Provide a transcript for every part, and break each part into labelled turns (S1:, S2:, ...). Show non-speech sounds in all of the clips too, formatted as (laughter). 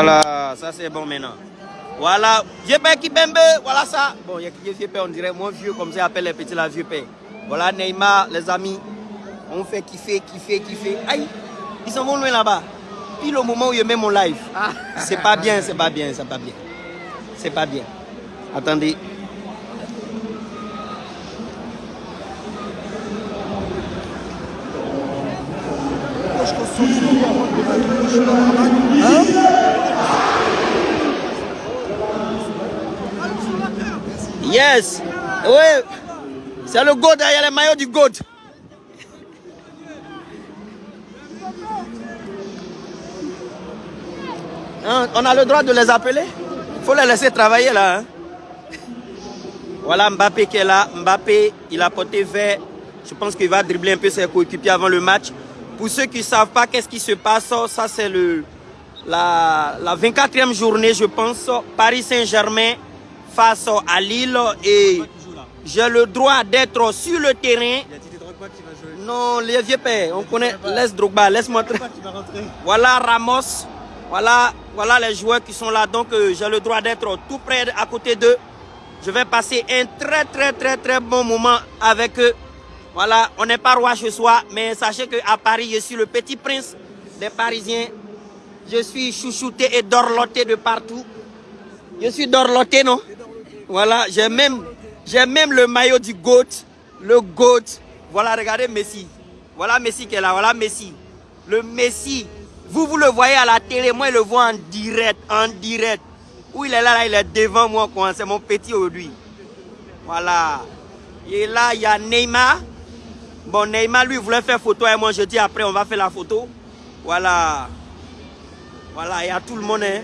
S1: Voilà, ça c'est bon maintenant. Voilà, vieux père Kipembe, voilà ça. Bon, il y a qui vieux père, on dirait moins vieux, comme ça appelle les petits la vieux père. Voilà Neymar, les amis. On fait kiffer, kiffer, kiffer. Aïe, ils s'en vont loin là-bas. Puis le moment où je mets mon live, c'est pas bien, c'est pas bien, c'est pas bien. C'est pas bien. Attendez. Yes. Oui. C'est le GOAT, il y a le maillot du GOAT. Hein, on a le droit de les appeler? Il faut les laisser travailler là. hein. Voilà Mbappé qui est là. Mbappé, il a porté vert. Je pense qu'il va dribbler un peu ses coéquipiers avant le match. Pour ceux qui ne savent pas qu'est-ce qui se passe, ça c'est la, la 24e journée, je pense. Paris Saint-Germain face à Lille. Et j'ai le droit d'être sur le terrain. Non, les vieux pères, on connaît. Laisse Drogba, laisse-moi. Voilà Ramos. Voilà, voilà les joueurs qui sont là. Donc, euh, j'ai le droit d'être tout près à côté d'eux. Je vais passer un très, très, très, très bon moment avec eux. Voilà, on n'est pas roi chez soi, mais sachez qu'à Paris, je suis le petit prince des Parisiens. Je suis chouchouté et dorloté de partout. Je suis dorloté, non? Voilà, j'ai même, le maillot du GOAT. Le GOAT. Voilà, regardez Messi. Voilà Messi qui est là. Voilà Messi. Le Messi. Vous, vous le voyez à la télé. Moi, je le vois en direct. En direct. Où il est là, là il est devant moi. C'est mon petit aujourd'hui. Voilà. Et là, il y a Neymar. Bon, Neymar, lui, voulait faire photo et moi, je dis après, on va faire la photo. Voilà. Voilà, il y a tout le monde. hein.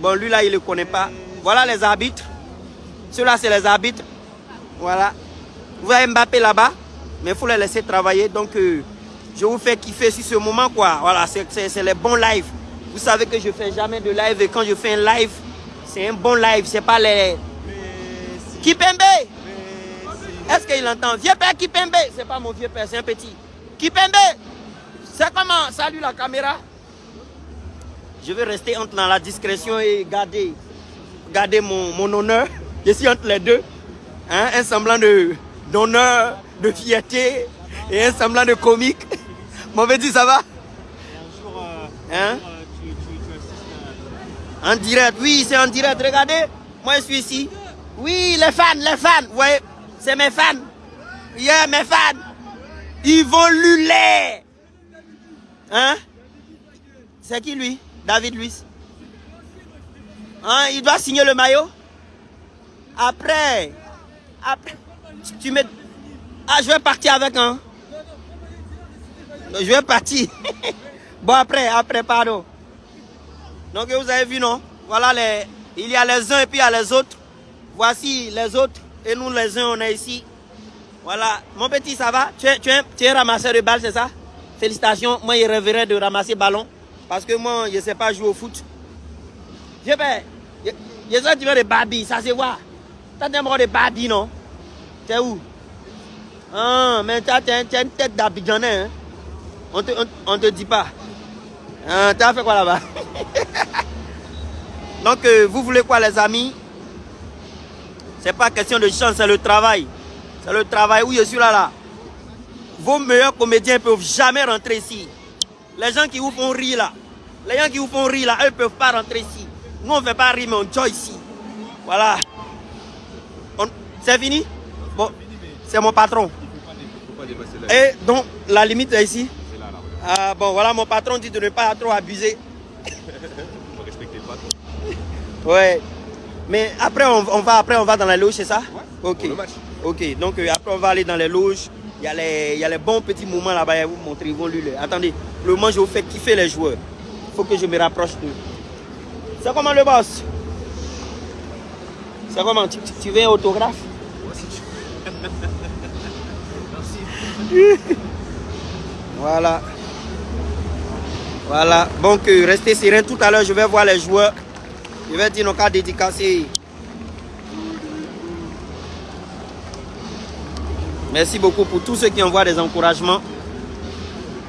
S1: Bon, lui, là, il ne le connaît pas. Voilà les arbitres. Ceux-là, c'est les arbitres. Voilà. Vous voyez Mbappé là-bas. Mais il faut les laisser travailler. Donc, euh, je vous fais kiffer sur ce moment, quoi. Voilà, c'est- les bons lives. Vous savez que je fais jamais de live. Et quand je fais un live, c'est un bon live. C'est pas les... Kipembe Est-ce qu'il entend? Vieux père Kipembe C'est pas mon vieux père, c'est un petit. Kipembe C'est comment? Salut la caméra. Je vais rester entre dans la discrétion et garder, garder mon, mon honneur. Je suis entre les deux. Hein, un semblant de d'honneur, de fierté et un semblant de comique. (laughs) Mon petit, ça va? Hein? En direct, oui, c'est en direct. Regardez, moi je suis ici. Oui, les fans, les fans, vous voyez, c'est mes fans. Yeah, mes fans. Ils vont luler. Hein? C'est qui lui? David Luiz. Hein, il doit signer le maillot? Après. Après. tu- mets. Ah, je vais partir avec un. Je vais partir. (laughs) bon, après, après, pardon. Donc, vous avez vu, non? Voilà, les, il y a les uns et puis il y a les autres. Voici les autres. Et nous, les uns, on est ici. Voilà. Mon petit, ça va? Tu es, tu, tu ramasseur de balles, c'est ça? Félicitations. Moi, il rêverait de ramasser ballon. Parce que moi, je ne sais pas jouer au foot. Je vais. Je, je sais des Barbie, ça se voit. Tu as des morts de Barbie, non? Tu es où? Ah, mais tu as, tu as- tu as une tête d'Abidjanais. Hein? On te, on, on te dit pas. Ah, tu as fait quoi là-bas? (laughs) Donc, euh, vous voulez quoi, les amis? C'est pas question de chance, c'est le travail. C'est le travail où je suis là, là. Vos meilleurs comédiens ne peuvent jamais rentrer ici. Les gens qui vous font rire là, les gens qui vous font rire là, eux ne peuvent pas rentrer ici. Nous, on ne fait pas rire, mais on joue ici. Voilà. C'est fini Bon, c'est mon patron. Et donc, la limite est ici Ah bon, voilà, mon patron dit de ne pas trop abuser. (laughs) Ouais. Mais après, on, on va, après, on va dans la loge, c'est ça Ok. Ok, donc euh, après, on va aller dans les loges. Il y, a les, il y a les bons petits moments là-bas, je vous montrer. Ils vont lui les- Attendez, le moment, je vous fais kiffer les joueurs. Il faut que je me rapproche d'eux. C'est comment le boss? C'est comment? Tu, tu- tu veux un autographe? (laughs) Voilà. Voilà. Donc, restez serein. Tout à l'heure, je vais voir les joueurs. Je vais dire nos cas dédicacés. Merci beaucoup pour tous ceux qui envoient des encouragements.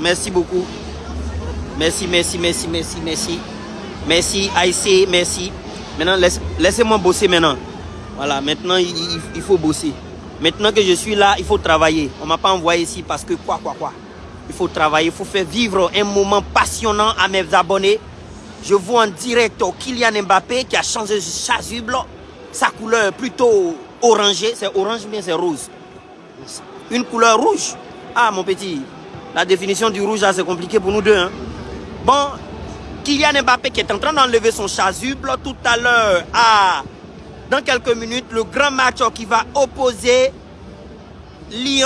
S1: Merci beaucoup. Merci, merci, merci, merci, merci. Merci, Aïssé, merci. Maintenant, laissez-moi bosser maintenant. Voilà, maintenant, il, faut bosser. Maintenant que je suis là, il faut travailler. On ne m'a pas envoyé ici parce que quoi, quoi, quoi. Il faut travailler, il faut faire vivre un moment passionnant à mes abonnés. Je vois en direct Kylian Mbappé qui a changé chasuble. Sa couleur plutôt orangée. C'est orange, mais c'est rose. Une couleur rouge. Ah, mon petit, la définition du rouge, c'est compliqué pour nous deux. Hein. Bon, Kylian Mbappé qui est en train d'enlever son chasuble tout à l'heure à, dans quelques minutes, le grand match qui va opposer Lille,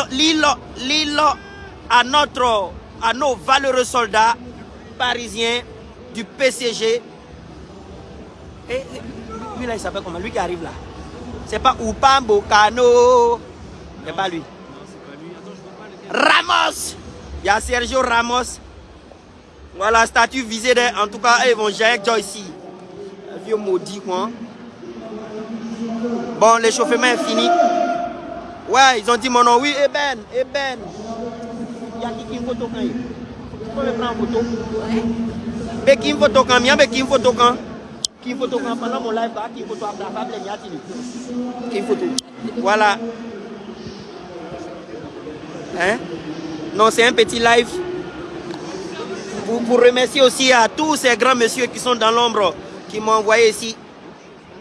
S1: à, notre, à nos valeureux soldats parisiens du PCG. Et lui là, il s'appelle comment? Lui qui arrive là. C'est pas Upambo Cano. C'est pas lui. Ramos Il y a Sergio Ramos. Voilà, statut visé. En tout cas, ils vont gérer Joy ici. Vieux maudit, quoi. Bon, l'échauffement est fini. Ouais, ils ont dit mon nom. Oui, Eben, Eben. Il y a qui qui photo quand il faut me prendre en photo. Mais qui photo quand il photo quand photo quand pendant mon live, qui photo après la Qui me photo. Voilà. Hein? Non, c'est un petit live. Pour, remercier aussi à tous ces grands messieurs qui sont dans l'ombre, qui m'ont envoyé ici.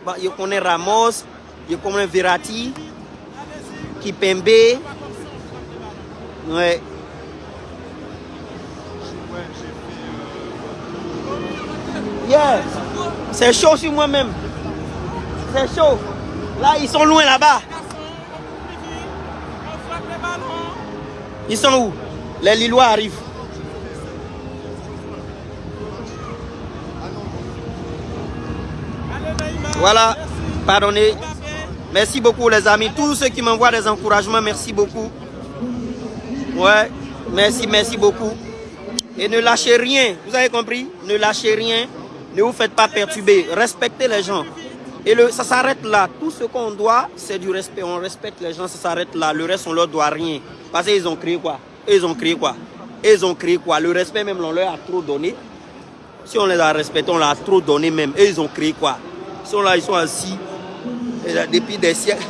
S1: Bon, je connais Ramos, je connais Verratti, Kipembe. Ouais. Yeah. C'est chaud sur moi-même. C'est chaud. Là, ils sont loin là-bas. Ils sont où? Les Lillois arrivent. Voilà, pardonnez. Merci beaucoup les amis. Tous ceux qui m'envoient des encouragements, merci beaucoup. Ouais, merci, merci beaucoup. Et ne lâchez rien, vous avez compris? Ne lâchez rien, ne vous faites pas perturber. Respectez les gens. Et ça s'arrête là. Tout ce qu'on doit, c'est du respect. On respecte les gens, ça s'arrête là. Le reste, on leur doit rien. Parce qu'ils ont créé quoi? Ils ont créé quoi? Ils ont créé quoi? Le respect même, on leur a trop donné. Si on les a respectés, on leur a trop donné même. Et ils ont créé quoi? Ils sont là, ils sont assis. Là, depuis des siècles.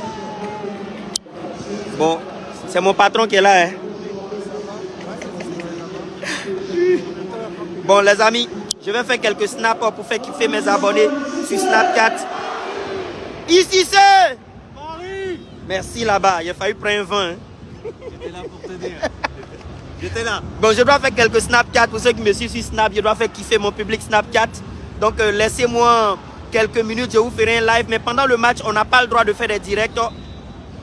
S1: Bon, c'est mon patron qui est là. Hein. Bon, les amis, je vais faire quelques snaps pour faire kiffer mes abonnés sur Snapchat. Ici c'est Merci là-bas, il a fallu prendre un vin. Hein. J'étais là pour te dire. J'étais là. Bon, je dois faire quelques Snapchat pour ceux qui me suivent sur Snap. Je dois faire kiffer mon public Snapchat. Donc, euh, laissez-moi quelques minutes, je vous ferai un live. Mais pendant le match, on n'a pas le droit de faire des directs.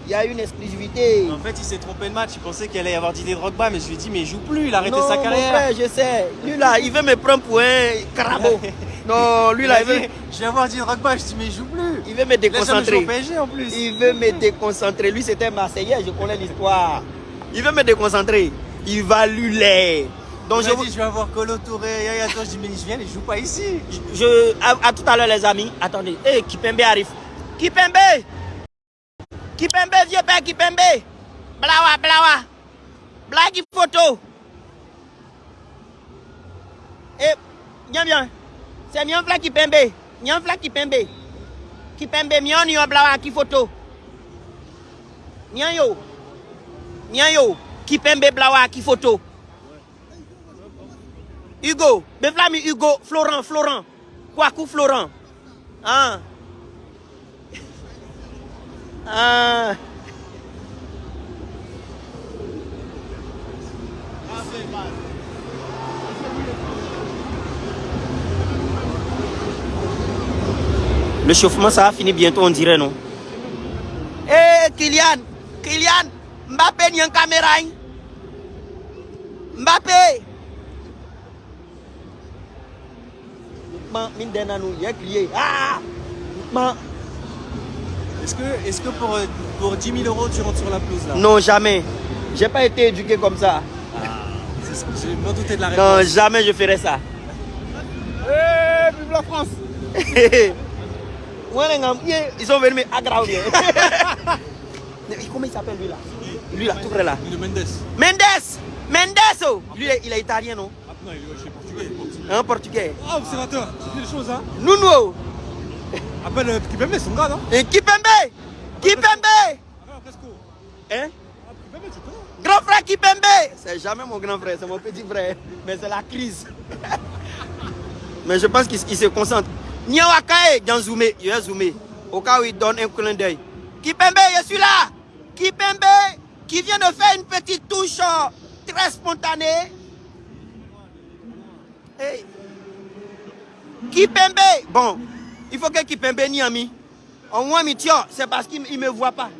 S1: Il y a une exclusivité.
S2: En fait, il s'est trompé de match. Il pensait qu'il allait y avoir Didier Drogba. Mais je lui ai dit, mais il joue plus. Il a arrêté sa carrière.
S1: Mon frère, je sais. Lui, là, il veut me prendre pour un carabo. (laughs) non, lui, là, il veut...
S2: Je vais voir Didier Drogba. Je dis, mais il joue plus.
S1: Il veut me déconcentrer.
S2: PSG, en plus.
S1: Il veut me déconcentrer. Lui, c'était Marseillais. Je connais l'histoire. Il veut me déconcentrer. Il va luler.
S2: Donc je, dit, je vais avoir Colo Touré, Yaya je dis mais je viens, il joue pas ici.
S1: Je, à, tout à l'heure les amis, attendez, hey, Kipembe arrive. Kipembe Kipembe, vieux père Kipembe Blawa, blawa Blague photo Eh, viens, viens. C'est Mion Fla Kipembe. Mion Fla Kipembe. Kipembe, Mion, Mion, blawa, qui photo. Mion yo. Mion yo. Kipembe, blawa, qui photo. Hugo, Beflami Hugo, Florent, Florent. Kwaku Florent. Ah. (laughs) Ah. Le chauffement, ça va finir bientôt, on dirait, non? Eh, Kylian Kylian Mbappé, il y a une caméra. Hein? Mbappé Ah
S2: Est-ce que, est que pour, pour 10 000 euros, tu rentres sur la pelouse là?
S1: Non, jamais. J'ai pas été éduqué comme ça. Ah,
S2: je m'en doutais de la réponse.
S1: Non, jamais je ferais ça.
S2: Eh, vive la France (laughs)
S1: Ils sont venus m'aggraver. (laughs) Comment il s'appelle lui là? Lui là, tout près là.
S2: Mendes.
S1: Mendes Mendes oh. Lui, il est italien, non?
S2: Non, il est portugais.
S1: Un portugais.
S2: Ah, observateur, tu dis des choses, hein
S1: Nuno.
S2: Appelle euh, Kipembe, son gars, non?
S1: Et Kipembe. Kipembe. Hein?
S2: Ah,
S1: Grand frère Kipembe. C'est jamais mon grand frère, c'est mon petit frère. Mais c'est la crise. (laughs) Mais je pense qu'il il se concentre. Niawakae, Gan zoomé, il va zoomer. Au cas où il donne un clin d'œil. Kipembe, je suis là. Kipembe, qui vient de faire une petite touche euh, très spontanée. Hey. Kipembe. Bon, il faut que Kipembe n'y ami. Au moins, c'est parce qu'il ne me voit pas.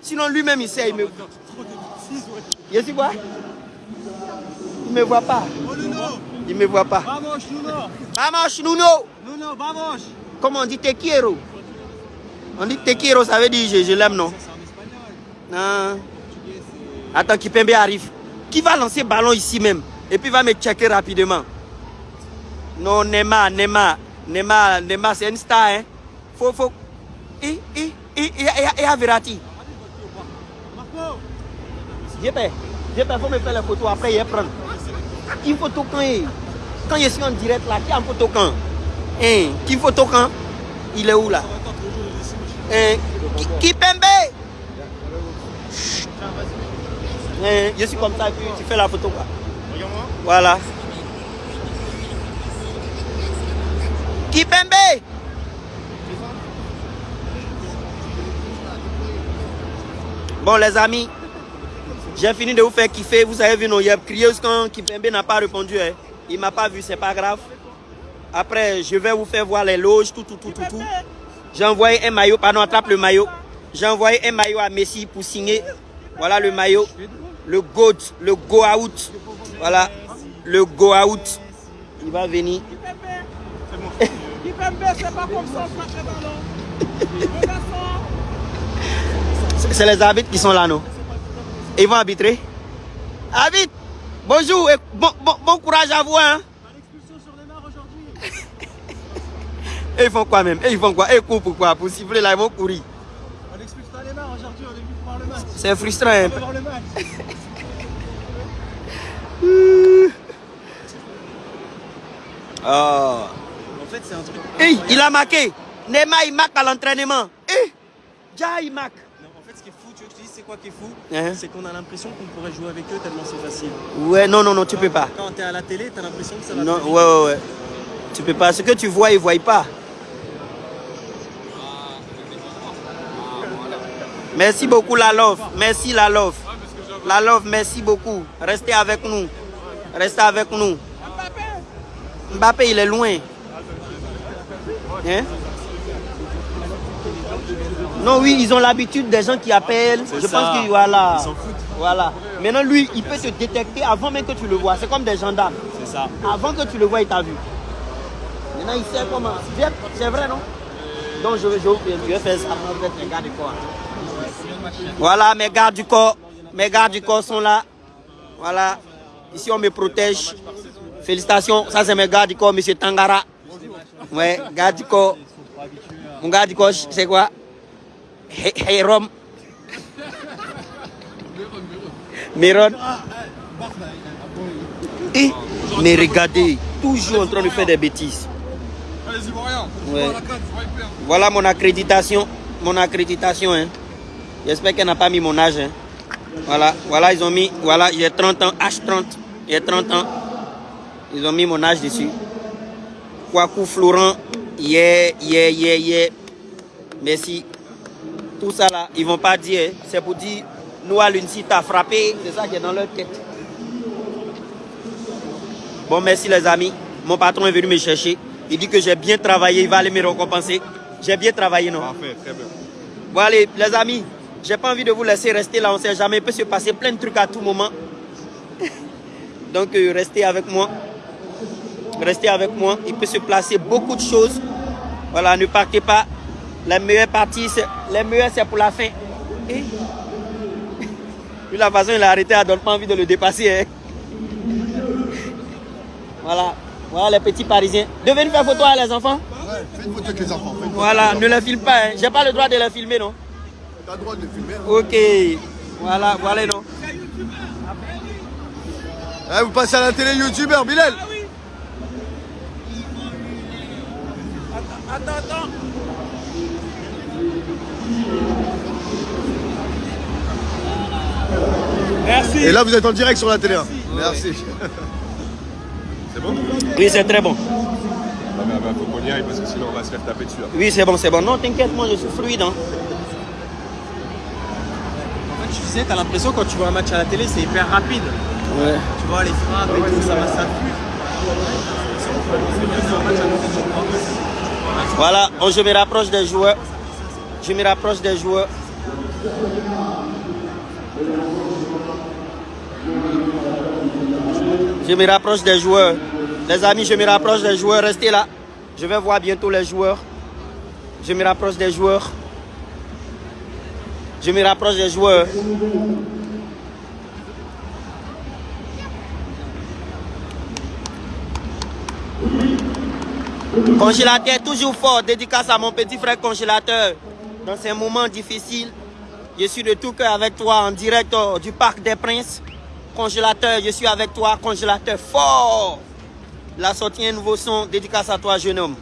S1: Sinon, lui-même, il sait, il me voit. Je quoi? Il me voit pas.
S2: Oh,
S1: Il me voit pas.
S2: Vamos, Nuno
S1: Vamos, Nuno.
S2: Nuno, vamos
S1: Comment on dit te quiero On dit te quiero, ça veut dire je, je l'aime, non?
S2: En c'est.
S1: Attends, Kipembe arrive. Qui va lancer ballon ici même? Et puis va me checker rapidement. Non, Neymar, Neymar. Neymar, Neymar, c'est une star, hein. Faut, faut. Et, et, et, et, à Verratti. J'ai peur. J'ai peur, faut me faire les photos après, va prendre. Qui photo quand Quand je suis en direct là, qui a un photo quand? Hein, Qui photo quand? Il est où là?
S2: Attends, toujours le dessin.
S1: Hein, Hein, Je suis comme ça, tu, fais la photo quoi. Voilà. Kipembe Bon les amis, j'ai fini de vous faire kiffer. Vous avez vu, non, il y a crié quand Kipembe n'a pas répondu. hein. Il m'a pas vu, c'est pas grave. Après, je vais vous faire voir les loges, tout, tout, tout, tout, tout. J'ai envoyé un maillot, pardon, attrape le maillot. J'ai envoyé un maillot à Messi pour signer. Voilà le maillot. Le GOAT, le Go Out. Voilà, le Go Out. Il va venir.
S2: C'est pas comme ça, on frappe les
S1: C'est arbitres qui sont là, non? Ils vont arbitrer Arbitre Bonjour et bon, bon, bon courage à vous, hein. Et ils font quoi même? Et ils font quoi? Et ils courent pourquoi Pour siffler là, ils vont courir.
S2: On n'expulse pas les mains aujourd'hui, on est venu pour voir le match.
S1: C'est frustrant,
S2: le match.
S1: Oh. (laughs)
S2: Fait, c'est un truc.
S1: Hey,
S2: incroyable.
S1: il a marqué. Neymar, il marque à l'entraînement. Eh Déjà, il marque.
S2: Non, en fait, ce qui est fou, tu veux que je te dise, c'est quoi qui est fou?
S1: Hein?
S2: C'est qu'on a l'impression qu'on pourrait jouer avec eux tellement c'est facile.
S1: Ouais, non, non, non, tu peux pas.
S2: Quand t'es à la télé, t'as l'impression que ça va
S1: Non, ouais, ouais, ouais. Tu peux pas. Ce que tu vois, ils ne voient pas. Merci beaucoup, la love. Merci, la love. La love, merci beaucoup. Restez avec nous. Restez avec nous. Mbappé, il est loin. Hein? Non, oui, ils ont l'habitude des gens qui appellent. Je
S2: ça.
S1: pense que voilà.
S2: Ils s'en foutent.
S1: Voilà. Maintenant, lui, il peut te détecter avant même que tu le vois. C'est comme des gendarmes.
S2: C'est ça.
S1: Avant que tu le vois, il t'a vu. Maintenant, il sait comment. C'est vrai, non? Donc, je vais, je, vais- faire ça pour mettre les gardes du corps. Voilà, mes gardes du corps. Mes gardes du corps sont là. Voilà. Ici, on me protège. Félicitations. Ça, c'est mes gardes du corps, monsieur Tangara. Ouais, corps. Mon corps, c'est quoi Hey, hey, Rom. Miron. Et, mais regardez, toujours en train de faire des bêtises. Ouais. Voilà mon accréditation. Mon accréditation. Hein. J'espère qu'elle n'a pas mis mon âge. hein. Voilà, voilà, ils ont mis, voilà, a 30 ans, H30, il y a 30 ans. Ils ont mis mon âge dessus. Kwaku Florent, yeah, yeah, yeah, yeah. Merci. Tout ça là, ils vont pas dire, hein. c'est pour dire, nous à l'UNCI t'as frappé, c'est ça qui est dans leur tête. Bon, merci les amis. Mon patron est venu me chercher. Il dit que j'ai bien travaillé, il va aller me récompenser. J'ai bien travaillé, non?
S3: Parfait, très bien.
S1: Bon, allez, les amis, j'ai pas envie de vous laisser rester là, on sait jamais, il peut se passer plein de trucs à tout moment. Donc, euh, restez avec moi. Restez avec moi, il peut se placer beaucoup de choses. Voilà, ne partez pas. La meilleure partie, c'est les meilleurs, c'est pour la fin. Et... (laughs) La façon il a arrêté, elle donne pas envie de le dépasser. hein. (laughs) Voilà, voilà les petits parisiens. Devenez faire photo à les enfants.
S3: Ouais, une photo avec les enfants.
S1: Voilà, ne les filme pas. Hein. J'ai pas le droit de les filmer, non?
S3: T'as le droit de les filmer. hein.
S1: Ok, voilà, voilà, non
S3: Ah, vous passez à la télé youtubeur, Bilal
S2: Attends, attends. Merci.
S3: Et là, vous êtes en direct sur la télé. hein. Merci. C'est bon?
S1: Oui, c'est très bon.
S4: Ah bah, bah, faut qu'on y aille parce que sinon on va se faire taper dessus. hein.
S1: Oui, c'est bon, c'est bon. Non, t'inquiète, moi je suis fluide. hein.
S2: En fait, tu disais, t'as l'impression quand tu vois un match à la télé, c'est hyper rapide. Tu vois les frappes et tout, ça va, ça fuse.
S1: Voilà, je me rapproche des joueurs. Je me rapproche des joueurs. Je me rapproche des joueurs. Les amis, je me rapproche des joueurs. Restez là. Je vais voir bientôt les joueurs. Je me rapproche des joueurs. Je me rapproche des joueurs. Congélateur toujours fort, dédicace à mon petit frère congélateur. Dans ces moments difficiles, je suis de tout cœur avec toi en direct euh, du Parc des Princes. Congélateur, je suis avec toi, congélateur fort. La sortie un nouveau son, dédicace à toi, jeune homme.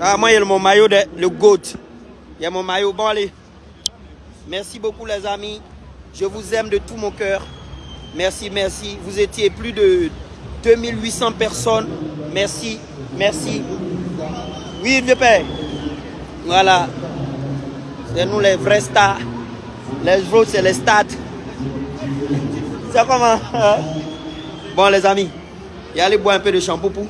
S1: Ah, moi, il y a mon maillot, le GOAT. Il y a mon maillot. Bon, allez. Merci beaucoup, les amis. Je vous aime de tout mon cœur. Merci, merci. Vous étiez plus de 2800 personnes. Merci, merci. Oui, vieux père. Voilà. C'est nous les vrais stars. Les autres, c'est les stats. C'est comment hein? Bon, les amis, y allez boire un peu de shampoing.